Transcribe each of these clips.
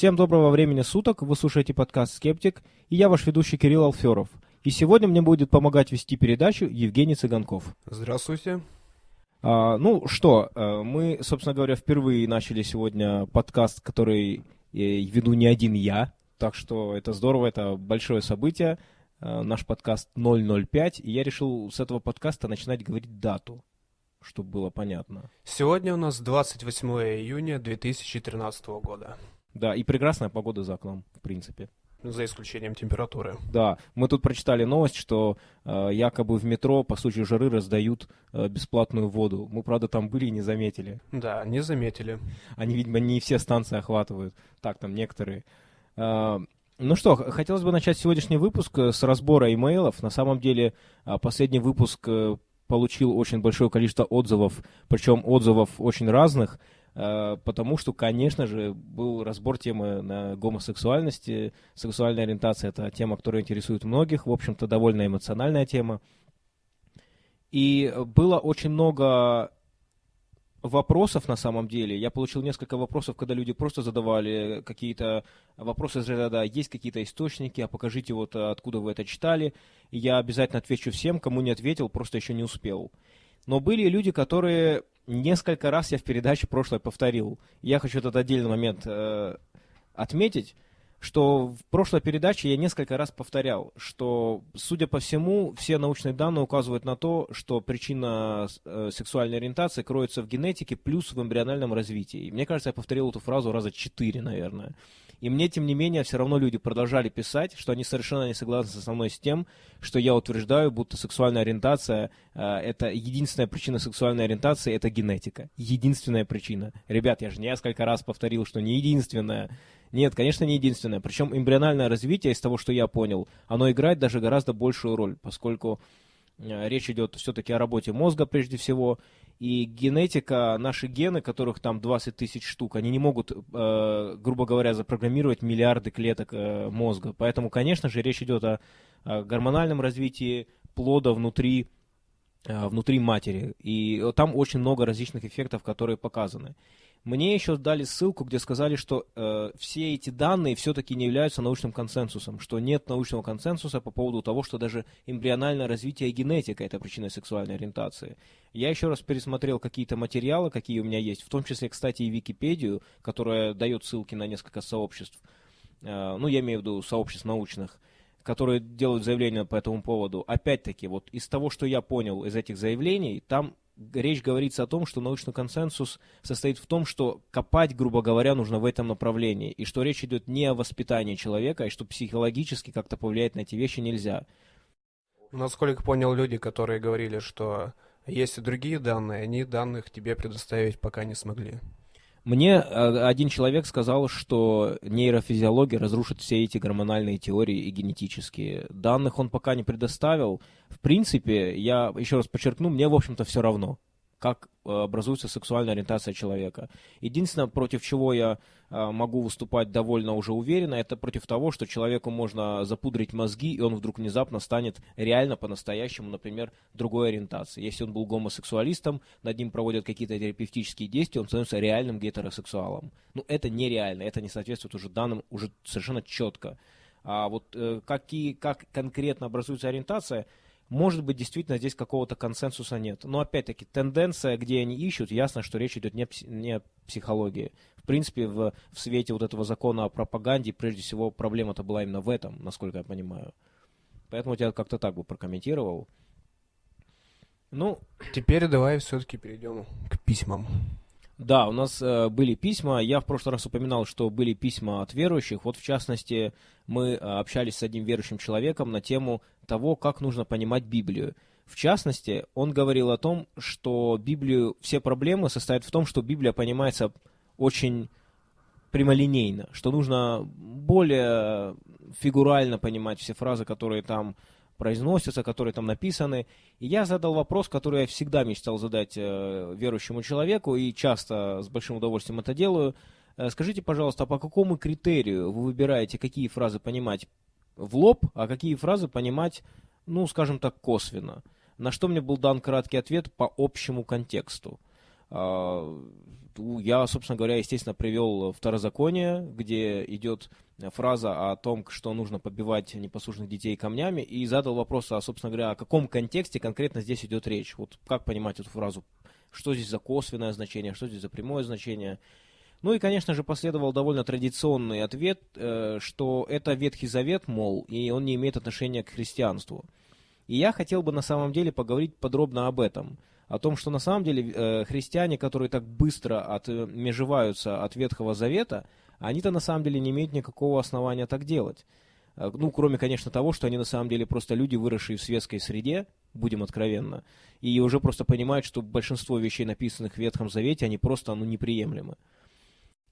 Всем доброго времени суток, вы слушаете подкаст «Скептик», и я ваш ведущий Кирилл Алферов. И сегодня мне будет помогать вести передачу Евгений Цыганков. Здравствуйте. А, ну что, э, мы, собственно говоря, впервые начали сегодня подкаст, который э, веду не один я, так что это здорово, это большое событие. Э, наш подкаст 005, и я решил с этого подкаста начинать говорить дату, чтобы было понятно. Сегодня у нас 28 июня 2013 года. Да, и прекрасная погода за окном, в принципе. За исключением температуры. Да, мы тут прочитали новость, что э, якобы в метро по случаю жары раздают э, бесплатную воду. Мы, правда, там были и не заметили. Да, не заметили. Они, видимо, не все станции охватывают. Так, там некоторые. Э, ну что, хотелось бы начать сегодняшний выпуск э, с разбора имейлов. На самом деле, э, последний выпуск э, получил очень большое количество отзывов, причем отзывов очень разных. Э, потому что, конечно же, был разбор темы на гомосексуальности. Сексуальная ориентация – это тема, которая интересует многих, в общем-то, довольно эмоциональная тема. И было очень много вопросов на самом деле. Я получил несколько вопросов, когда люди просто задавали какие-то вопросы из ряда «есть какие-то источники, а покажите вот откуда вы это читали». И я обязательно отвечу всем, кому не ответил, просто еще не успел. Но были люди, которые несколько раз я в передаче прошлой повторил. Я хочу этот отдельный момент э, отметить, что в прошлой передаче я несколько раз повторял, что, судя по всему, все научные данные указывают на то, что причина э, сексуальной ориентации кроется в генетике плюс в эмбриональном развитии. И мне кажется, я повторил эту фразу раза четыре, наверное. И мне, тем не менее, все равно люди продолжали писать, что они совершенно не согласны со мной с тем, что я утверждаю, будто сексуальная ориентация э, это единственная причина сексуальной ориентации это генетика. Единственная причина. Ребят, я же несколько раз повторил, что не единственная. Нет, конечно, не единственная. Причем эмбриональное развитие, из того, что я понял, оно играет даже гораздо большую роль, поскольку э, речь идет все-таки о работе мозга прежде всего, и генетика, наши гены, которых там 20 тысяч штук, они не могут, э, грубо говоря, запрограммировать миллиарды клеток э, мозга. Поэтому, конечно же, речь идет о, о гормональном развитии плода внутри, э, внутри матери. И там очень много различных эффектов, которые показаны. Мне еще дали ссылку, где сказали, что э, все эти данные все-таки не являются научным консенсусом, что нет научного консенсуса по поводу того, что даже эмбриональное развитие генетика – это причина сексуальной ориентации. Я еще раз пересмотрел какие-то материалы, какие у меня есть, в том числе, кстати, и Википедию, которая дает ссылки на несколько сообществ, э, ну, я имею в виду сообществ научных, которые делают заявления по этому поводу. Опять-таки, вот из того, что я понял из этих заявлений, там речь говорится о том, что научный консенсус состоит в том, что копать, грубо говоря, нужно в этом направлении, и что речь идет не о воспитании человека, и что психологически как-то повлиять на эти вещи нельзя. Насколько понял, люди, которые говорили, что есть и другие данные, они данных тебе предоставить пока не смогли. Мне э, один человек сказал, что нейрофизиология разрушит все эти гормональные теории и генетические. Данных он пока не предоставил. В принципе, я еще раз подчеркну, мне, в общем-то, все равно как э, образуется сексуальная ориентация человека. Единственное, против чего я э, могу выступать довольно уже уверенно, это против того, что человеку можно запудрить мозги, и он вдруг внезапно станет реально по-настоящему, например, другой ориентации. Если он был гомосексуалистом, над ним проводят какие-то терапевтические действия, он становится реальным гетеросексуалом. Ну, это нереально, это не соответствует уже данным уже совершенно четко. А вот э, какие, как конкретно образуется ориентация – может быть, действительно здесь какого-то консенсуса нет. Но опять-таки, тенденция, где они ищут, ясно, что речь идет не, не о психологии. В принципе, в, в свете вот этого закона о пропаганде, прежде всего, проблема-то была именно в этом, насколько я понимаю. Поэтому я как-то так бы прокомментировал. Ну, теперь давай все-таки перейдем к письмам. Да, у нас э, были письма. Я в прошлый раз упоминал, что были письма от верующих. Вот в частности, мы э, общались с одним верующим человеком на тему того, как нужно понимать Библию. В частности, он говорил о том, что Библию, все проблемы состоят в том, что Библия понимается очень прямолинейно, что нужно более фигурально понимать все фразы, которые там произносятся, которые там написаны. И я задал вопрос, который я всегда мечтал задать э, верующему человеку, и часто с большим удовольствием это делаю. Э, скажите, пожалуйста, а по какому критерию вы выбираете, какие фразы понимать в лоб, а какие фразы понимать, ну, скажем так, косвенно? На что мне был дан краткий ответ по общему контексту. Э, я, собственно говоря, естественно, привел второзаконие, где идет фраза о том, что нужно побивать непослушных детей камнями, и задал вопрос, а, собственно говоря, о каком контексте конкретно здесь идет речь. Вот как понимать эту фразу? Что здесь за косвенное значение, что здесь за прямое значение? Ну и, конечно же, последовал довольно традиционный ответ, э, что это Ветхий Завет, мол, и он не имеет отношения к христианству. И я хотел бы на самом деле поговорить подробно об этом. О том, что на самом деле э, христиане, которые так быстро отмежеваются от Ветхого Завета, они-то на самом деле не имеют никакого основания так делать. Э, ну, кроме, конечно, того, что они на самом деле просто люди, выросшие в светской среде, будем откровенно, и уже просто понимают, что большинство вещей, написанных в Ветхом Завете, они просто ну, неприемлемы.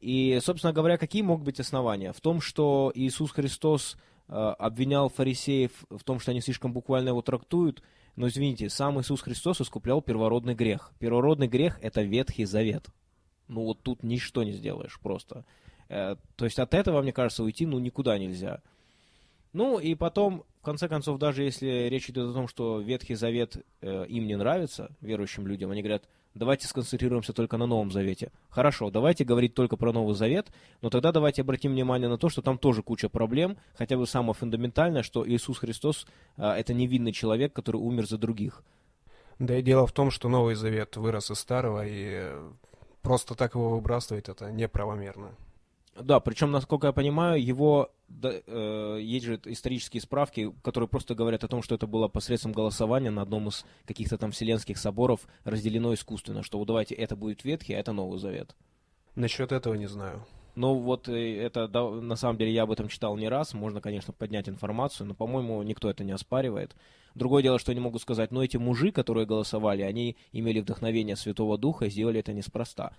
И, собственно говоря, какие могут быть основания? В том, что Иисус Христос э, обвинял фарисеев в том, что они слишком буквально его трактуют, но, извините, сам Иисус Христос искуплял первородный грех. Первородный грех – это Ветхий Завет. Ну вот тут ничто не сделаешь просто. Э, то есть от этого, мне кажется, уйти ну никуда нельзя. Ну и потом, в конце концов, даже если речь идет о том, что Ветхий Завет э, им не нравится, верующим людям, они говорят, давайте сконцентрируемся только на Новом Завете. Хорошо, давайте говорить только про Новый Завет, но тогда давайте обратим внимание на то, что там тоже куча проблем, хотя бы самое фундаментальное, что Иисус Христос э, это невинный человек, который умер за других. Да и дело в том, что Новый Завет вырос из Старого, и просто так его выбрасывать это неправомерно. Да, причем, насколько я понимаю, его да, э, есть же исторические справки, которые просто говорят о том, что это было посредством голосования на одном из каких-то там вселенских соборов разделено искусственно, что вот давайте это будет Ветхий, а это Новый Завет. Насчет этого не знаю. Ну вот э, это, да, на самом деле, я об этом читал не раз, можно, конечно, поднять информацию, но, по-моему, никто это не оспаривает. Другое дело, что я не могу сказать, но эти мужи, которые голосовали, они имели вдохновение Святого Духа и сделали это неспроста.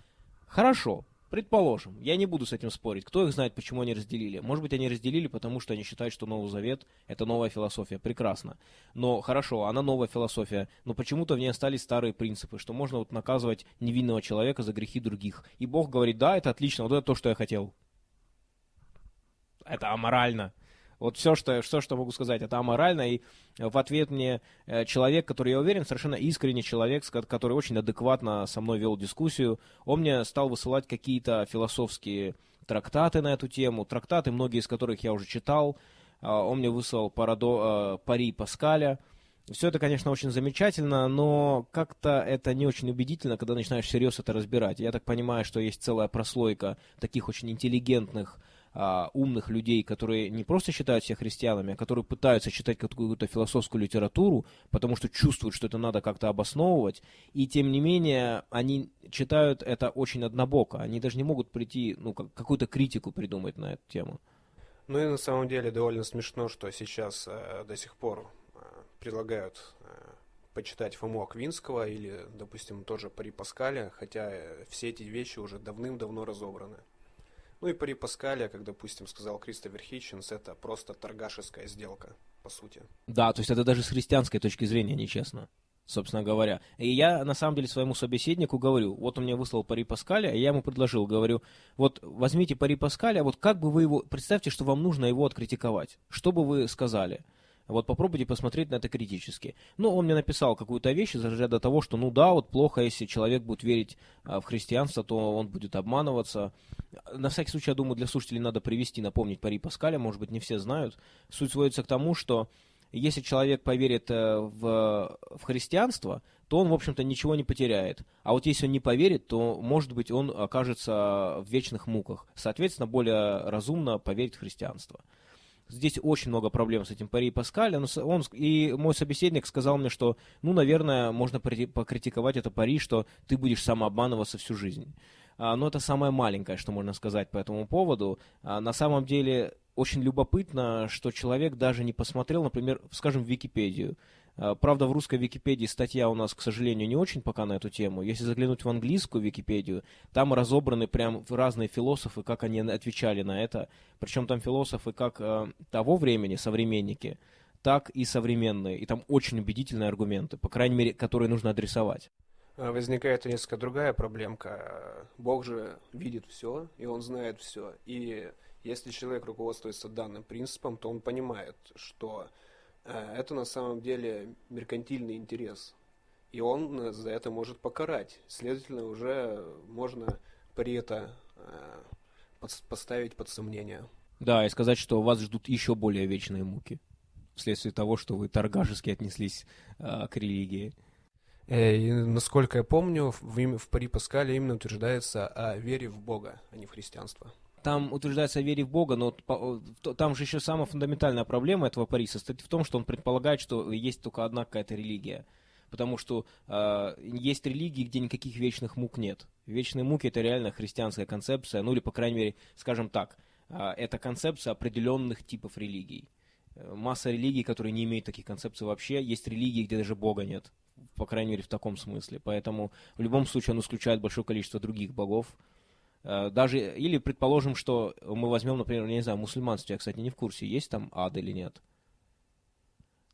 Хорошо, Предположим, я не буду с этим спорить. Кто их знает, почему они разделили? Может быть, они разделили, потому что они считают, что Новый Завет – это новая философия. Прекрасно. Но хорошо, она новая философия, но почему-то в ней остались старые принципы, что можно вот наказывать невинного человека за грехи других. И Бог говорит, да, это отлично, вот это то, что я хотел. Это аморально. Вот все, что, все, что могу сказать, это аморально. И в ответ мне э, человек, который, я уверен, совершенно искренний человек, который очень адекватно со мной вел дискуссию, он мне стал высылать какие-то философские трактаты на эту тему, трактаты, многие из которых я уже читал. А, он мне выслал парадо, э, пари Паскаля. Все это, конечно, очень замечательно, но как-то это не очень убедительно, когда начинаешь всерьез это разбирать. Я так понимаю, что есть целая прослойка таких очень интеллигентных а, умных людей, которые не просто считают себя христианами, а которые пытаются читать какую-то философскую литературу, потому что чувствуют, что это надо как-то обосновывать, и тем не менее они читают это очень однобоко, они даже не могут прийти, ну, какую-то критику придумать на эту тему. Ну и на самом деле довольно смешно, что сейчас э, до сих пор э, предлагают э, почитать Фому Аквинского или, допустим, тоже Пари Паскаля, хотя э, все эти вещи уже давным-давно разобраны. Ну и при Паскале, как, допустим, сказал Кристофер Хитчинс, это просто торгашеская сделка, по сути. Да, то есть это даже с христианской точки зрения нечестно, собственно говоря. И я, на самом деле, своему собеседнику говорю, вот он мне выслал пари Паскаля, и я ему предложил, говорю, вот возьмите пари Паскаля, вот как бы вы его, представьте, что вам нужно его откритиковать, что бы вы сказали? Вот попробуйте посмотреть на это критически. Ну, он мне написал какую-то вещь из разряда того, что, ну да, вот плохо, если человек будет верить а, в христианство, то он будет обманываться. На всякий случай, я думаю, для слушателей надо привести, напомнить Пари Паскаля, может быть, не все знают. Суть сводится к тому, что если человек поверит э, в, в христианство, то он, в общем-то, ничего не потеряет. А вот если он не поверит, то, может быть, он окажется в вечных муках. Соответственно, более разумно поверить в христианство. Здесь очень много проблем с этим Пари Паскаль. Он, он, и мой собеседник сказал мне, что, ну, наверное, можно покритиковать это Пари, что ты будешь самообманываться всю жизнь. А, но это самое маленькое, что можно сказать по этому поводу. А, на самом деле очень любопытно, что человек даже не посмотрел, например, скажем, в Википедию. А, правда, в русской Википедии статья у нас, к сожалению, не очень пока на эту тему. Если заглянуть в английскую Википедию, там разобраны прям разные философы, как они отвечали на это. Причем там философы как э, того времени, современники, так и современные. И там очень убедительные аргументы, по крайней мере, которые нужно адресовать. А, возникает несколько другая проблемка. Бог же видит все, и он знает все. И если человек руководствуется данным принципом, то он понимает, что Э, это на самом деле меркантильный интерес. И он за это может покарать. Следовательно, уже можно при это э, поставить под сомнение. Да, и сказать, что вас ждут еще более вечные муки вследствие того, что вы торгашески отнеслись э, к религии. Э, и, насколько я помню, в, в Пари Паскале именно утверждается о вере в Бога, а не в христианство. Там утверждается о вере в Бога, но там же еще самая фундаментальная проблема этого Пари состоит в том, что он предполагает, что есть только одна какая-то религия. Потому что э, есть религии, где никаких вечных мук нет. Вечные муки это реально христианская концепция, ну или, по крайней мере, скажем так, э, это концепция определенных типов религий. Э, масса религий, которые не имеют таких концепций вообще. Есть религии, где даже Бога нет. По крайней мере, в таком смысле. Поэтому в любом случае он исключает большое количество других богов. Э, даже, или предположим, что мы возьмем, например, не знаю, мусульманство, я, кстати, не в курсе, есть там ад или нет.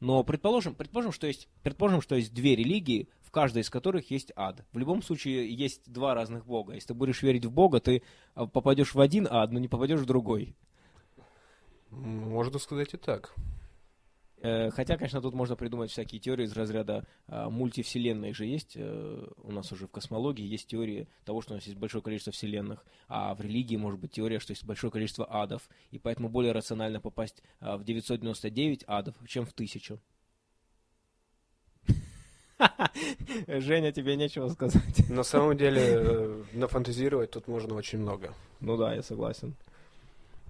Но предположим, предположим, что есть, предположим, что есть две религии, в каждой из которых есть ад. В любом случае есть два разных бога. Если ты будешь верить в Бога, ты э, попадешь в один ад, но не попадешь в другой. Можно сказать и так. Э, хотя, конечно, тут можно придумать всякие теории из разряда а, мультивселенной же есть. А, у нас уже в космологии есть теория того, что у нас есть большое количество вселенных, а в религии может быть теория, что есть большое количество адов, и поэтому более рационально попасть а, в 999 адов, чем в тысячу. Женя, тебе нечего сказать. На самом деле, э, нафантазировать тут можно очень много. Ну да, я согласен.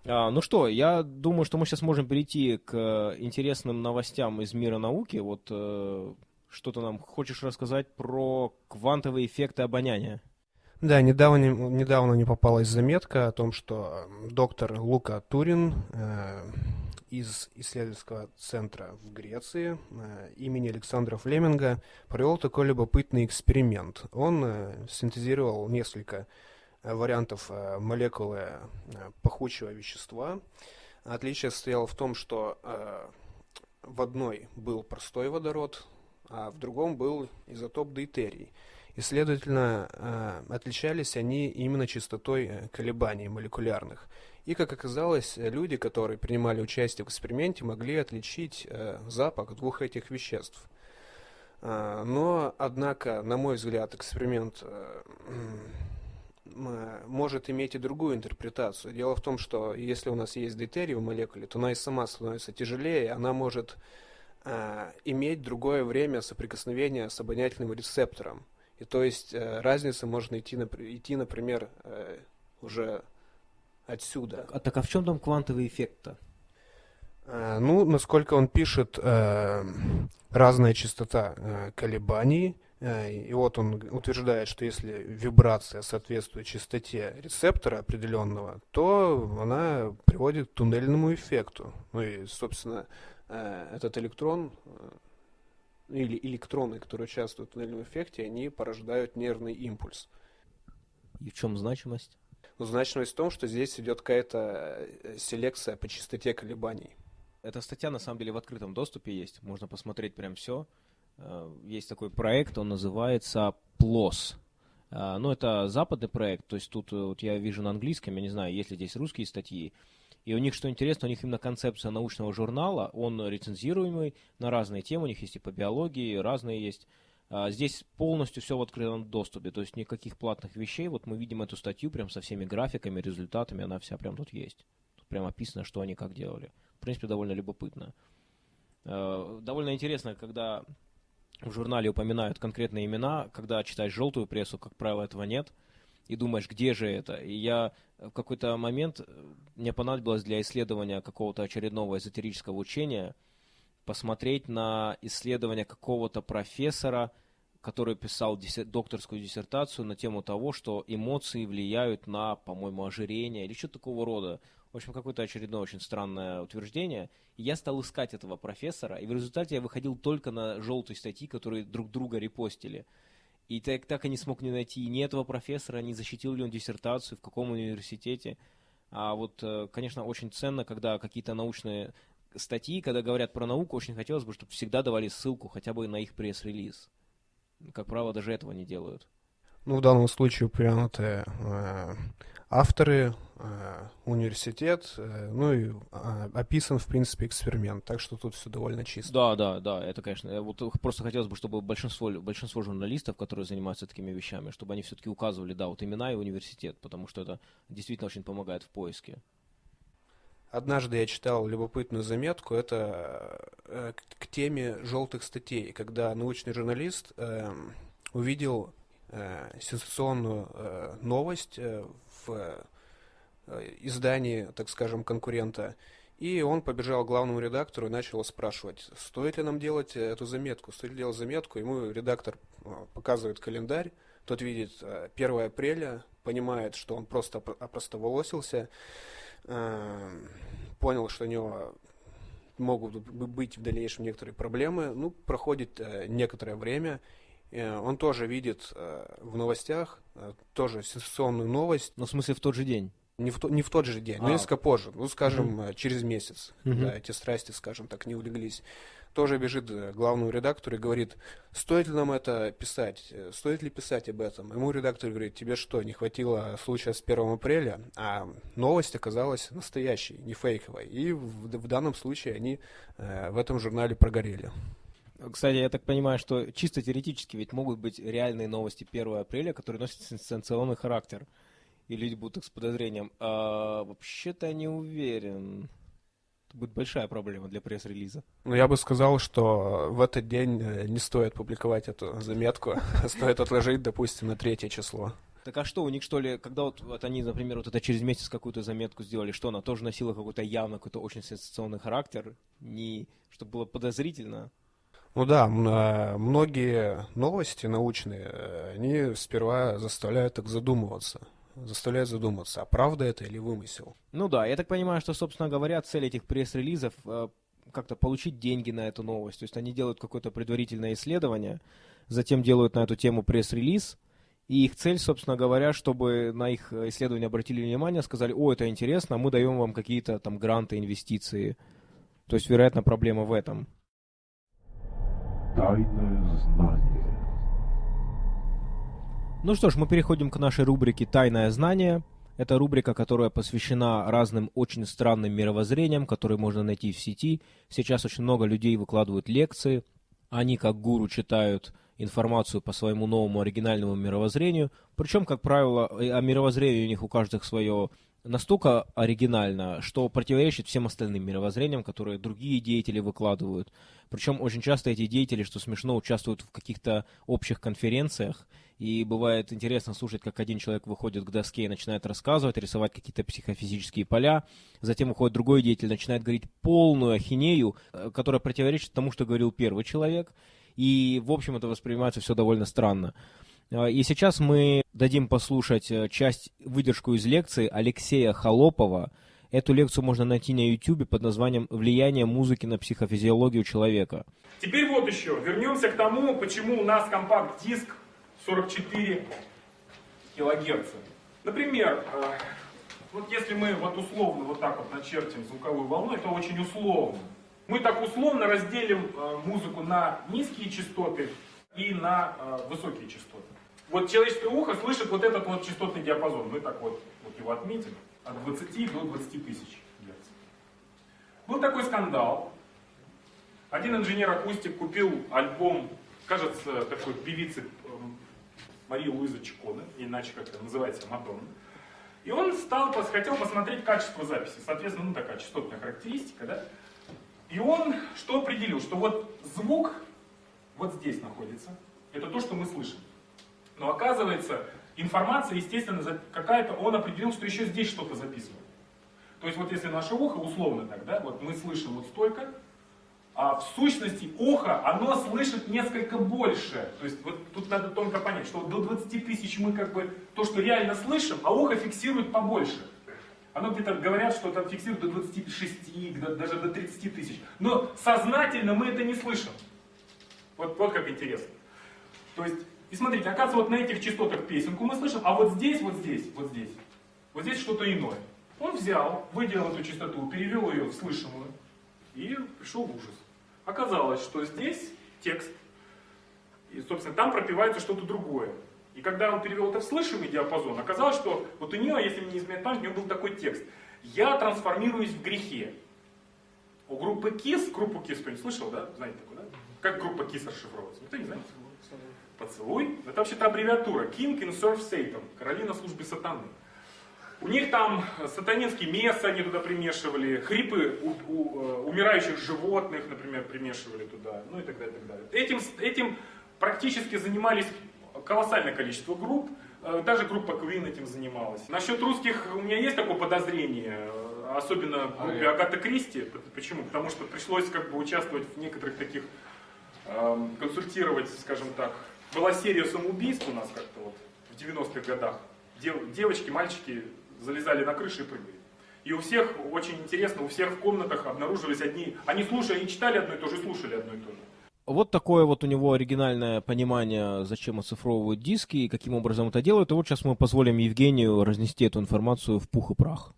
А, ну что, я думаю, что мы сейчас можем перейти к интересным новостям из мира науки. Вот э, что ты нам хочешь рассказать про квантовые эффекты обоняния? Да, недавно, недавно не попалась заметка о том, что доктор Лука Турин э, из исследовательского центра в Греции э, имени Александра Флеминга провел такой любопытный эксперимент. Он э, синтезировал несколько Э, вариантов э, молекулы э, пахучего вещества. Отличие состояло в том, что в одной был простой водород, а в другом был изотоп дейтерий. И, следовательно, отличались они именно частотой колебаний молекулярных. И, как оказалось, люди, которые принимали участие в эксперименте, могли отличить запах двух этих веществ. Но, однако, на мой взгляд, эксперимент может иметь и другую интерпретацию. Дело в том, что если у нас есть дейтерий в молекуле, то она и сама становится тяжелее, она может э, иметь другое время соприкосновения с обонятельным рецептором. И то есть э, разница можно идти, идти например, э, уже отсюда. А так а в чем там квантовый эффект-то? Э, ну, насколько он пишет, э, разная частота э, колебаний, и вот он утверждает, что если вибрация соответствует частоте рецептора определенного, то она приводит к туннельному эффекту. Ну и, собственно, э, этот электрон э, или электроны, которые участвуют в туннельном эффекте, они порождают нервный импульс. И в чем значимость? Ну, значимость в том, что здесь идет какая-то селекция по частоте колебаний. Эта статья на самом деле в открытом доступе есть. Можно посмотреть прям все. Э, есть такой проект, он называется PLOS. Э, ну, это западный проект, то есть тут э, вот я вижу на английском, я не знаю, есть ли здесь русские статьи. И у них, что интересно, у них именно концепция научного журнала, он рецензируемый на разные темы, у них есть и по биологии, разные есть. Здесь полностью все в открытом доступе, то есть никаких платных вещей. Вот мы видим эту статью прям со всеми графиками, результатами, она вся прям тут есть. Тут прям описано, что они как делали. В принципе, довольно любопытно. Довольно интересно, когда в журнале упоминают конкретные имена, когда читаешь желтую прессу, как правило, этого нет, и думаешь, где же это? И я в какой-то момент, э, мне понадобилось для исследования какого-то очередного эзотерического учения посмотреть на исследование какого-то профессора, который писал докторскую диссертацию на тему того, что эмоции влияют на, по-моему, ожирение или что-то такого рода. В общем, какое-то очередное очень странное утверждение. И я стал искать этого профессора, и в результате я выходил только на желтые статьи, которые друг друга репостили. И так, так и не смог не найти ни этого профессора, не защитил ли он диссертацию, в каком университете. А вот, э, конечно, очень ценно, когда какие-то научные статьи, когда говорят про науку, очень хотелось бы, чтобы всегда давали ссылку хотя бы на их пресс-релиз. Как правило, даже этого не делают. Ну, в данном случае упомянуты э, авторы, э, университет, э, ну и э, описан, в принципе, эксперимент, так что тут все довольно чисто. Да, да, да, это, конечно, вот просто хотелось бы, чтобы большинство, большинство журналистов, которые занимаются такими вещами, чтобы они все-таки указывали, да, вот имена и университет, потому что это действительно очень помогает в поиске. Однажды я читал любопытную заметку, это э, к, теме желтых статей, когда научный журналист э, увидел э, сенсационную э, новость э, в э, издании, так скажем, конкурента. И он побежал к главному редактору и начал спрашивать, стоит ли нам делать эту заметку, стоит ли делать заметку. Ему редактор э, показывает календарь, тот видит 1 апреля, понимает, что он просто опростоволосился, понял, что у него могут быть в дальнейшем некоторые проблемы. Ну, проходит некоторое время, Э, он тоже видит э, в новостях э, тоже сенсационную новость. Ну, в смысле, в тот же день? Не в, то, не в тот же день, а. но несколько позже, ну, скажем, угу. через месяц, угу. когда эти страсти, скажем так, не улеглись. Тоже бежит главному редактору и говорит, стоит ли нам это писать, стоит ли писать об этом. Ему редактор говорит, тебе что, не хватило случая с 1 апреля? А новость оказалась настоящей, не фейковой. И в, в данном случае они э, в этом журнале прогорели. Кстати, я так понимаю, что чисто теоретически ведь могут быть реальные новости 1 апреля, которые носят сенсационный характер. И люди будут их с подозрением. А вообще-то я не уверен. Это будет большая проблема для пресс-релиза. Ну, я бы сказал, что в этот день э, не стоит публиковать эту заметку. Стоит отложить, допустим, на третье число. Так а что, у них что ли, когда вот, вот они, например, вот это через месяц какую-то заметку сделали, что она тоже носила какой-то явно какой-то очень сенсационный характер, не, чтобы было подозрительно? Ну да, а, многие новости научные, э, они сперва заставляют так задумываться. Заставляют задуматься, а правда это или вымысел? Ну да, я так понимаю, что, собственно говоря, цель этих пресс-релизов э, как-то получить деньги на эту новость. То есть они делают какое-то предварительное исследование, затем делают на эту тему пресс-релиз, и их цель, собственно говоря, чтобы на их исследование обратили внимание, сказали, о, это интересно, мы даем вам какие-то там гранты, инвестиции. То есть, вероятно, проблема в этом. Тайное знание. Ну что ж, мы переходим к нашей рубрике «Тайное знание». Это рубрика, которая посвящена разным очень странным мировоззрениям, которые можно найти в сети. Сейчас очень много людей выкладывают лекции. Они, как гуру, читают информацию по своему новому оригинальному мировоззрению. Причем, как правило, о мировоззрении у них у каждых свое настолько оригинально, что противоречит всем остальным мировоззрениям, которые другие деятели выкладывают. Причем очень часто эти деятели, что смешно, участвуют в каких-то общих конференциях, и бывает интересно слушать, как один человек выходит к доске и начинает рассказывать, рисовать какие-то психофизические поля, затем выходит другой деятель, начинает говорить полную ахинею, э, которая противоречит тому, что говорил первый человек, и, в общем, это воспринимается все довольно странно. А, и сейчас мы дадим послушать э, часть, выдержку из лекции Алексея Холопова. Эту лекцию можно найти на YouTube под названием «Влияние музыки на психофизиологию человека». Теперь вот еще. Вернемся к тому, почему у нас компакт-диск 44 килогерца. Например, э, вот если мы вот условно вот так вот начертим звуковую волну, это очень условно. Мы так условно разделим э, музыку на низкие частоты и на высокие частоты. Вот человеческое ухо слышит вот этот вот частотный диапазон. Мы так вот, вот его отметим. От 20 до 20 тысяч герц. Был такой скандал. Один инженер-акустик купил альбом, кажется, такой певицы эм, Марии Луизы Чиконы, иначе как это называется, Мадонна. И он стал, хотел посмотреть качество записи. Соответственно, ну такая частотная характеристика, да? И он что определил? Что вот звук вот здесь находится. Это то, что мы слышим. Но оказывается, информация, естественно, какая-то, он определил, что еще здесь что-то записывает. То есть вот если наше ухо, условно так, да, вот мы слышим вот столько, а в сущности ухо, оно слышит несколько больше. То есть вот тут надо тонко понять, что до 20 тысяч мы как бы то, что реально слышим, а ухо фиксирует побольше. Оно где-то говорят, что там фиксирует до 26, даже до 30 тысяч. Но сознательно мы это не слышим. Вот, вот как интересно. То есть и смотрите, оказывается, вот на этих частотах песенку мы слышим, а вот здесь, вот здесь, вот здесь, вот здесь что-то иное. Он взял, выделил эту частоту, перевел ее в слышимую и пришел в ужас. Оказалось, что здесь текст, и, собственно, там пропивается что-то другое. И когда он перевел это в слышимый диапазон, оказалось, что вот у нее, если мне не изменяет память, у нее был такой текст. «Я трансформируюсь в грехе». У группы KISS, группу KISS кто-нибудь слышал, да? Знаете такую, да? Как группа KISS расшифровывается? Никто не знает? Поцелуй. Это вообще-то аббревиатура. King in Serve Satan. Короли на службе сатаны. У них там сатанинский место они туда примешивали, хрипы у, у, э, умирающих животных, например, примешивали туда, ну и так далее. так далее. Этим, этим практически занимались колоссальное количество групп, э, даже группа Queen этим занималась. Насчет русских у меня есть такое подозрение, э, особенно в группе Агата Кристи. Почему? Потому что пришлось как бы участвовать в некоторых таких, эм, консультировать, скажем так. Была серия самоубийств у нас как-то вот в 90-х годах. Дев, девочки, мальчики залезали на крыши и прыгали. И у всех, очень интересно, у всех в комнатах обнаружились одни, они слушали, они читали одно и то же, слушали одно и то же. Вот такое вот у него оригинальное понимание, зачем оцифровывают диски и каким образом это делают. И вот сейчас мы позволим Евгению разнести эту информацию в пух и прах.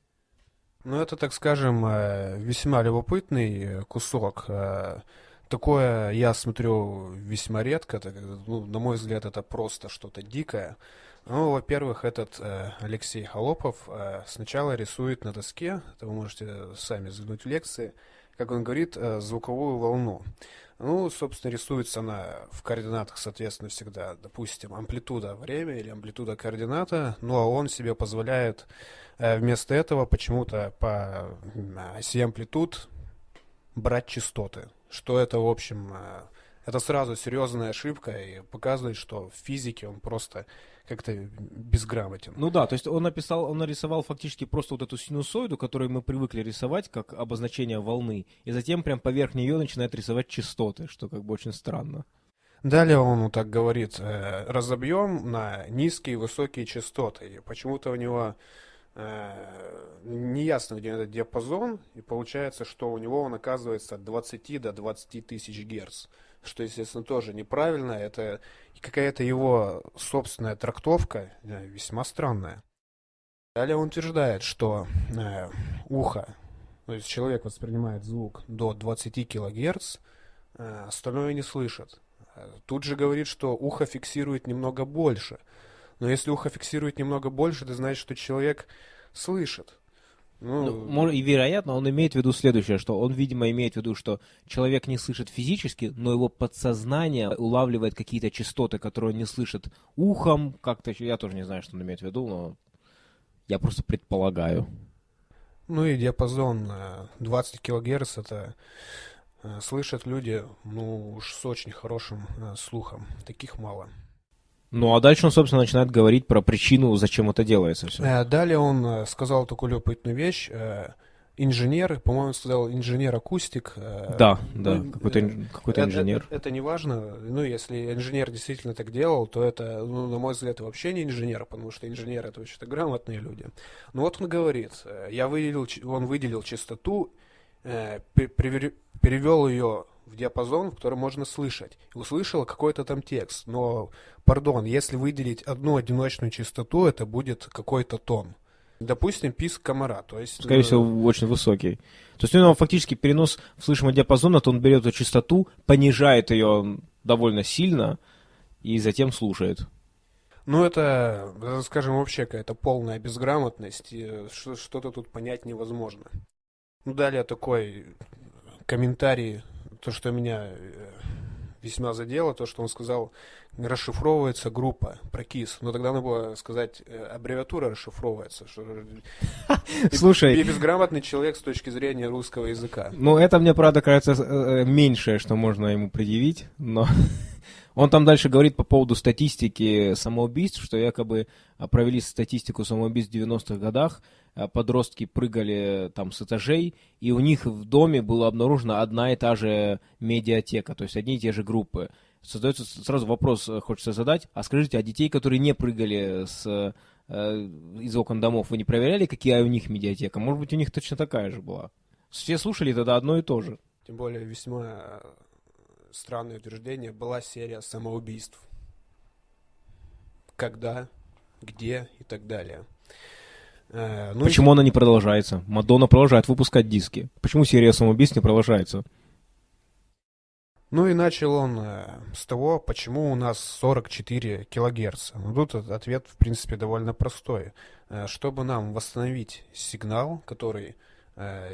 Ну, это, так скажем, э, весьма любопытный кусок. Такое я смотрю весьма редко. Ну, на мой взгляд, это просто что-то дикое. Ну, во-первых, этот э, Алексей Холопов э, сначала рисует на доске, это вы можете сами взглянуть в лекции, как он говорит, э, звуковую волну. Ну, собственно, рисуется она в координатах, соответственно, всегда, допустим, амплитуда время или амплитуда координата, ну, а он себе позволяет э, вместо этого почему-то по оси амплитуд брать частоты, что это, в общем, э, это сразу серьезная ошибка и показывает, что в физике он просто как-то безграмотен. Ну да, то есть он написал, он нарисовал фактически просто вот эту синусоиду, которую мы привыкли рисовать как обозначение волны, и затем прям поверх нее начинает рисовать частоты, что как бы очень странно. Далее он вот так говорит, э, разобьем на низкие и высокие частоты. И почему-то у него неясно, где этот диапазон, и получается, что у него он оказывается от 20 до 20 тысяч герц что, естественно, тоже неправильно. Это какая-то его собственная трактовка, э, весьма странная. Далее он утверждает, что э, ухо, то есть человек воспринимает звук до 20 кГц, э, остальное не слышит. Тут же говорит, что ухо фиксирует немного больше. Но если ухо фиксирует немного больше, это значит, что человек слышит. Ну, ну, и вероятно, он имеет в виду следующее, что он, видимо, имеет в виду, что человек не слышит физически, но его подсознание улавливает какие-то частоты, которые он не слышит ухом, как-то я тоже не знаю, что он имеет в виду, но я просто предполагаю. Ну и диапазон 20 э, килогерц, это э, слышат люди, ну уж с очень хорошим э, слухом, таких мало. Ну, а дальше он, собственно, начинает говорить про причину, зачем это делается все. Э, далее он э, сказал такую любопытную вещь. Э, инженер, по-моему, сказал инженер-акустик. Да, да, ну, какой-то, какой-то инженер. Это, это не важно. Ну, если инженер действительно так делал, то это, ну, на мой взгляд, вообще не инженер, потому что инженер это вообще-то грамотные люди. Но вот он говорит, я выделил, он выделил частоту, перевел ее в диапазон, в котором можно слышать. И услышала какой-то там текст. Но, пардон, если выделить одну одиночную частоту, это будет какой-то тон. Допустим, писк комара, то есть... Скорее всего, э, очень высокий. То есть у него фактически перенос в слышимый диапазон, то он берет эту частоту, понижает ее довольно сильно и затем слушает. Ну, это, скажем, вообще какая-то полная безграмотность, и что-то тут понять невозможно. Ну, далее такой комментарий то, что меня э, весьма задело, то, что он сказал, расшифровывается группа прокис. Но тогда надо было сказать, э, аббревиатура расшифровывается. Что... Слушай... Безграмотный человек с точки зрения русского языка. Ну, это мне, правда, кажется, э, меньшее, что можно ему предъявить, но... Он там дальше говорит по поводу статистики самоубийств, что якобы а, провели статистику самоубийств в 90-х годах, подростки прыгали там с этажей, и у них в доме была обнаружена одна и та же медиатека, то есть одни и те же группы. Создается сразу вопрос, э, хочется задать, а скажите, а детей, которые не прыгали с, э, из окон домов, вы не проверяли, какие у них медиатека? Может быть, у них точно такая же была? Все слушали тогда одно и то же. Тем более весьма странное утверждение, была серия самоубийств. Когда, где и так далее. Э, ну Почему и... она не продолжается? Мадонна продолжает выпускать диски. Почему серия самоубийств не продолжается? Ну и начал он э, с того, почему у нас 44 килогерца. Ну, тут ответ, в принципе, довольно простой. Э, чтобы нам восстановить сигнал, который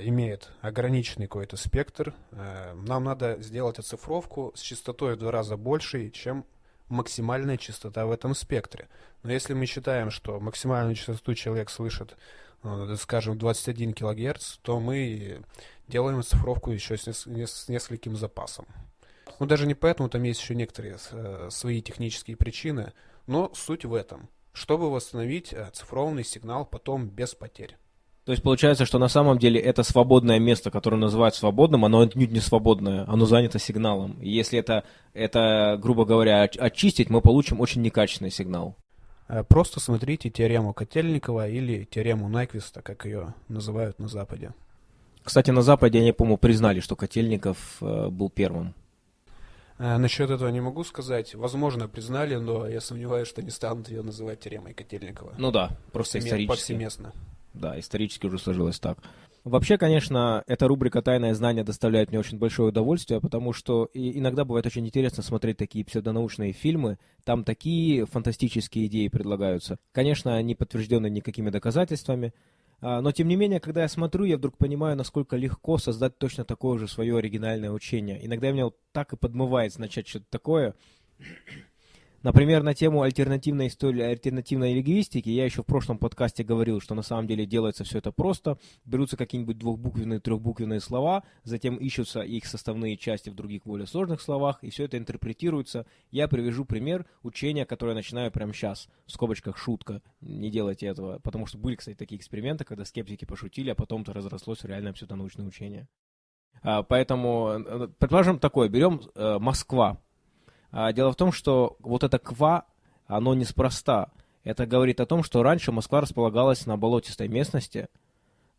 имеет ограниченный какой-то спектр, нам надо сделать оцифровку с частотой в два раза большей, чем максимальная частота в этом спектре. Но если мы считаем, что максимальную частоту человек слышит, э, скажем, 21 кГц, то мы делаем оцифровку еще с, с нескольким запасом. Ну, даже не поэтому, там есть еще некоторые э, свои технические причины, но суть в этом, чтобы восстановить оцифрованный сигнал потом без потерь. То есть получается, что на самом деле это свободное место, которое называют свободным, оно отнюдь не свободное, оно занято сигналом. И если это, это, грубо говоря, очистить, мы получим очень некачественный сигнал. Э, просто смотрите теорему Котельникова или теорему Найквиста, как ее называют на Западе. Кстати, на Западе, они, по-моему, признали, что Котельников э, был первым. Э, насчет этого не могу сказать. Возможно, признали, но я сомневаюсь, что не станут ее называть теоремой Котельникова. Ну да, просто Повсеместно. исторически. Повсеместно. Да, исторически уже сложилось так. Вообще, конечно, эта рубрика «Тайное знание» доставляет мне очень большое удовольствие, потому что иногда бывает очень интересно смотреть такие псевдонаучные фильмы. Там такие фантастические идеи предлагаются. Конечно, не подтверждены никакими доказательствами, а, но тем не менее, когда я смотрю, я вдруг понимаю, насколько легко создать точно такое же свое оригинальное учение. Иногда меня вот так и подмывает начать что-то такое. Например, на тему альтернативной истории, альтернативной лингвистики я еще в прошлом подкасте говорил, что на самом деле делается все это просто. Берутся какие-нибудь двухбуквенные, трехбуквенные слова, затем ищутся их составные части в других более сложных словах, и все это интерпретируется. Я привяжу пример учения, которое я начинаю прямо сейчас. В скобочках шутка. Не делайте этого. Потому что были, кстати, такие эксперименты, когда скептики пошутили, а потом это разрослось в реальное псевдонаучное учение. А, поэтому, э, предположим, такое. Берем э, Москва. А, дело в том, что вот это ква, оно неспроста. Это говорит о том, что раньше Москва располагалась на болотистой местности,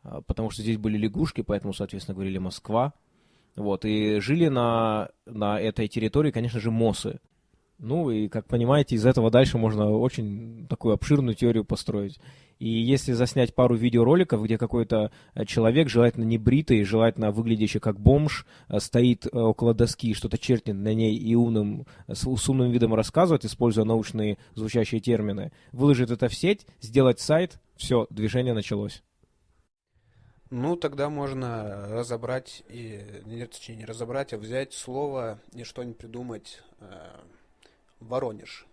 а, потому что здесь были лягушки, поэтому, соответственно, говорили Москва. Вот, и жили на, на этой территории, конечно же, мосы. Ну и, как понимаете, из этого дальше можно очень такую обширную теорию построить. И если заснять пару видеороликов, где какой-то э, человек, желательно не бритый, желательно выглядящий как бомж, э, стоит э, около доски, что-то чертит на ней и умным, с, умным видом рассказывает, используя научные звучащие термины, выложит это в сеть, сделать сайт, все, движение началось. Ну, тогда можно разобрать, и, нет, точнее, не разобрать, а взять слово и что-нибудь придумать. Воронеж.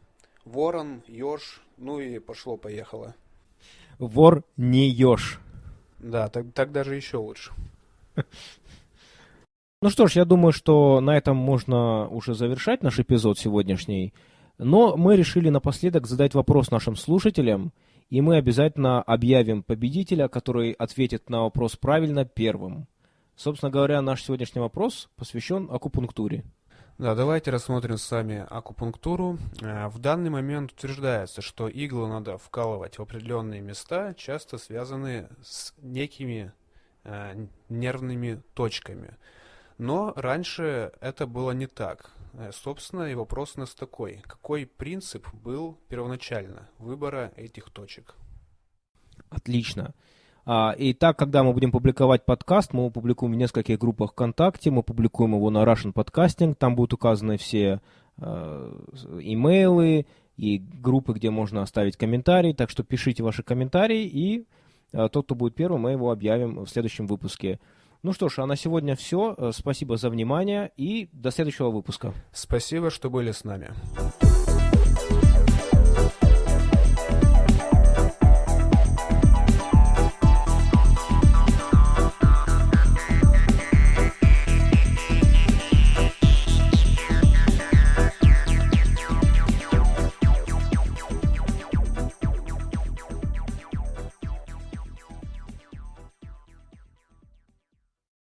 Ворон, еж, ну и пошло-поехало вор не еж. Да, так, так даже еще лучше. Ну что ж, я думаю, что на этом можно уже завершать наш эпизод сегодняшний. Но мы решили напоследок задать вопрос нашим слушателям, и мы обязательно объявим победителя, который ответит на вопрос правильно первым. Собственно говоря, наш сегодняшний вопрос посвящен акупунктуре. Да, давайте рассмотрим с вами акупунктуру. Э, в данный момент утверждается, что иглы надо вкалывать в определенные места, часто связанные с некими э, нервными точками. Но раньше это было не так. Э, собственно, и вопрос у нас такой. Какой принцип был первоначально выбора этих точек? Отлично. А, и так, когда мы будем публиковать подкаст, мы его публикуем в нескольких группах ВКонтакте, мы публикуем его на Russian Podcasting, там будут указаны все э, имейлы и группы, где можно оставить комментарий, так что пишите ваши комментарии, и э, тот, кто будет первым, мы его объявим в следующем выпуске. Ну что ж, а на сегодня все. Спасибо за внимание и до следующего выпуска. Спасибо, что были с нами.